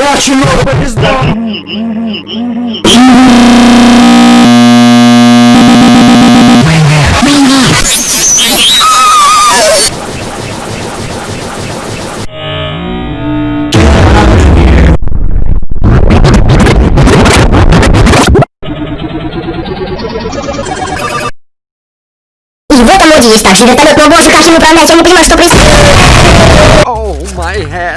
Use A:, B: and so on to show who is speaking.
A: Очень много пизда.
B: И в этом моде есть также вертолет, но боже, как им управлять, я не понимаю, что происходит.
A: Oh my head.